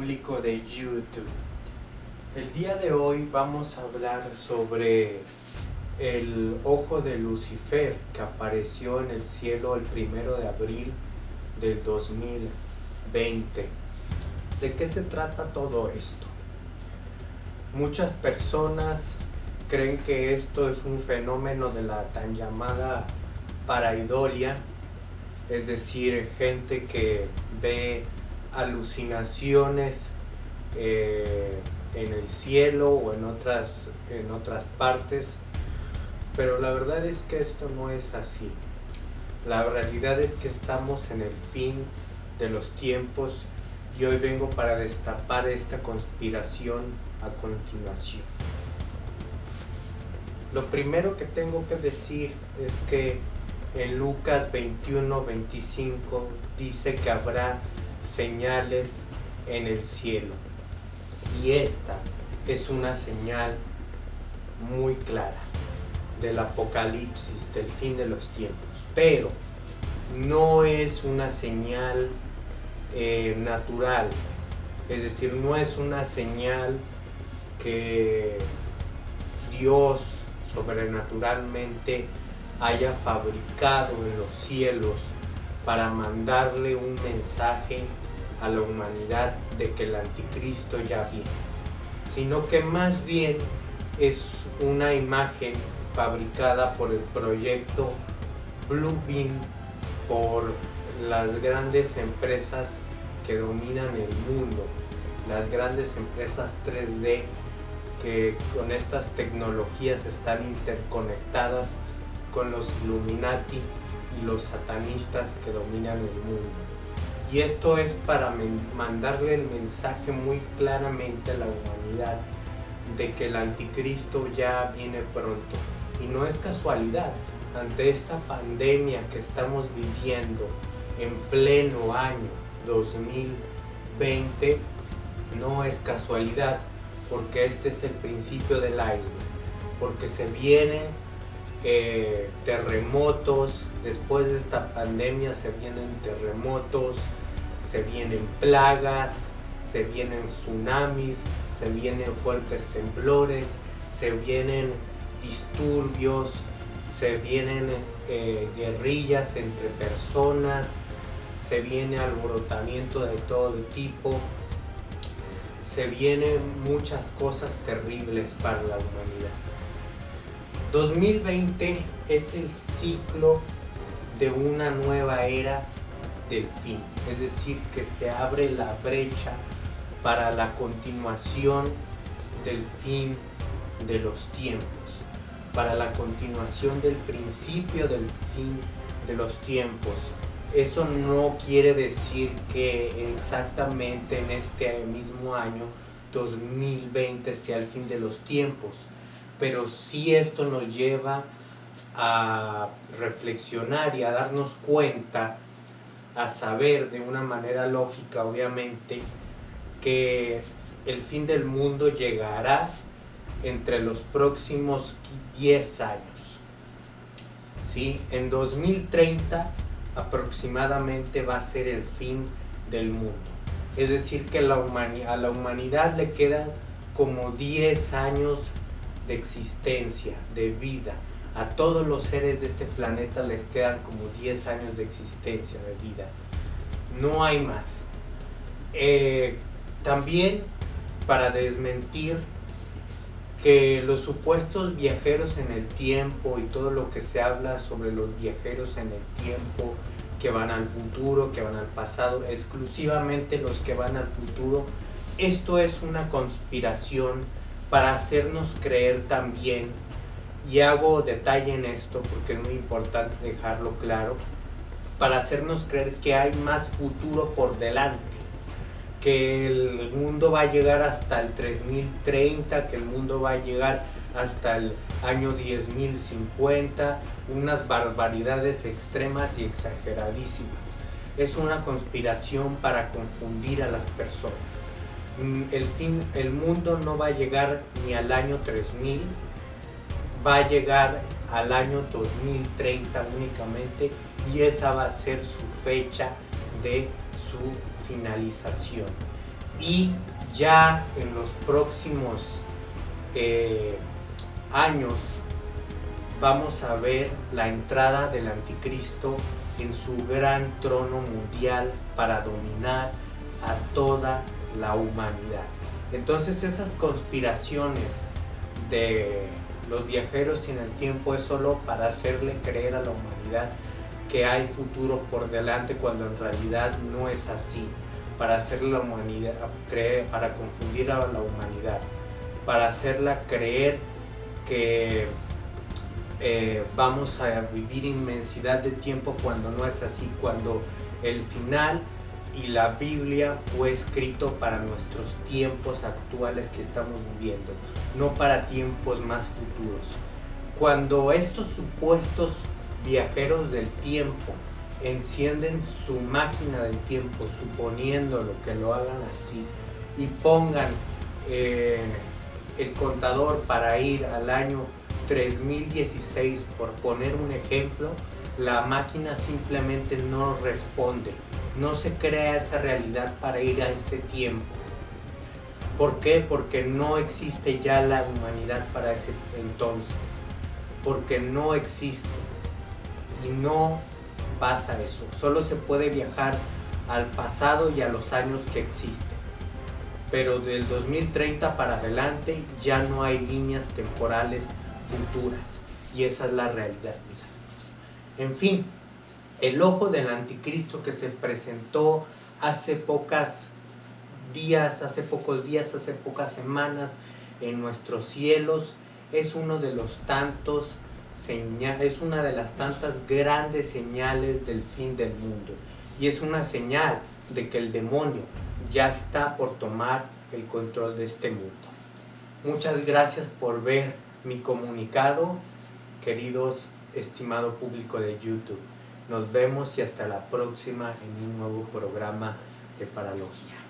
público de YouTube. El día de hoy vamos a hablar sobre el ojo de Lucifer que apareció en el cielo el primero de abril del 2020. ¿De qué se trata todo esto? Muchas personas creen que esto es un fenómeno de la tan llamada paraidolia, es decir, gente que ve alucinaciones eh, en el cielo o en otras, en otras partes, pero la verdad es que esto no es así. La realidad es que estamos en el fin de los tiempos y hoy vengo para destapar esta conspiración a continuación. Lo primero que tengo que decir es que en Lucas 21, 25 dice que habrá señales en el cielo. Y esta es una señal muy clara del apocalipsis, del fin de los tiempos. Pero no es una señal eh, natural, es decir, no es una señal que Dios sobrenaturalmente haya fabricado en los cielos para mandarle un mensaje a la humanidad de que el anticristo ya viene, sino que más bien es una imagen fabricada por el proyecto Bluebeam por las grandes empresas que dominan el mundo, las grandes empresas 3D que con estas tecnologías están interconectadas con los Illuminati y los satanistas que dominan el mundo. Y esto es para mandarle el mensaje muy claramente a la humanidad de que el anticristo ya viene pronto. Y no es casualidad, ante esta pandemia que estamos viviendo en pleno año 2020, no es casualidad, porque este es el principio del iceberg, porque se vienen eh, terremotos, después de esta pandemia se vienen terremotos, se vienen plagas, se vienen tsunamis, se vienen fuertes temblores, se vienen disturbios, se vienen eh, guerrillas entre personas, se viene alborotamiento de todo tipo, se vienen muchas cosas terribles para la humanidad. 2020 es el ciclo de una nueva era del fin, es decir, que se abre la brecha para la continuación del fin de los tiempos, para la continuación del principio del fin de los tiempos. Eso no quiere decir que exactamente en este mismo año 2020 sea el fin de los tiempos, pero sí esto nos lleva a reflexionar y a darnos cuenta, a saber de una manera lógica obviamente, que el fin del mundo llegará entre los próximos 10 años. ¿Sí? En 2030 aproximadamente va a ser el fin del mundo. Es decir, que a la humanidad le quedan como 10 años de existencia, de vida. A todos los seres de este planeta les quedan como 10 años de existencia, de vida. No hay más. Eh, también para desmentir que los supuestos viajeros en el tiempo y todo lo que se habla sobre los viajeros en el tiempo, que van al futuro, que van al pasado, exclusivamente los que van al futuro, esto es una conspiración para hacernos creer también, y hago detalle en esto porque es muy importante dejarlo claro, para hacernos creer que hay más futuro por delante, que el mundo va a llegar hasta el 3030, que el mundo va a llegar hasta el año 10.050, unas barbaridades extremas y exageradísimas. Es una conspiración para confundir a las personas. Mm, el, fin, el mundo no va a llegar ni al año 3000, va a llegar al año 2030 únicamente y esa va a ser su fecha de su finalización. Y ya en los próximos eh, años vamos a ver la entrada del anticristo en su gran trono mundial para dominar a toda la humanidad. Entonces esas conspiraciones de los viajeros en el tiempo es solo para hacerle creer a la humanidad que hay futuro por delante cuando en realidad no es así, para hacerle la humanidad creer, para confundir a la humanidad, para hacerla creer que eh, vamos a vivir inmensidad de tiempo cuando no es así, cuando el final y la Biblia fue escrito para nuestros tiempos actuales que estamos viviendo, no para tiempos más futuros. Cuando estos supuestos viajeros del tiempo encienden su máquina del tiempo, suponiéndolo que lo hagan así, y pongan eh, el contador para ir al año 3016, por poner un ejemplo, la máquina simplemente no responde no se crea esa realidad para ir a ese tiempo. ¿Por qué? Porque no existe ya la humanidad para ese entonces. Porque no existe. Y no pasa eso. Solo se puede viajar al pasado y a los años que existen. Pero del 2030 para adelante ya no hay líneas temporales futuras. Y esa es la realidad, mis amigos. En fin, el ojo del anticristo que se presentó hace pocas días, hace pocos días, hace pocas semanas en nuestros cielos, es uno de los tantos es una de las tantas grandes señales del fin del mundo y es una señal de que el demonio ya está por tomar el control de este mundo. Muchas gracias por ver mi comunicado, queridos estimado público de YouTube. Nos vemos y hasta la próxima en un nuevo programa de Paralogia.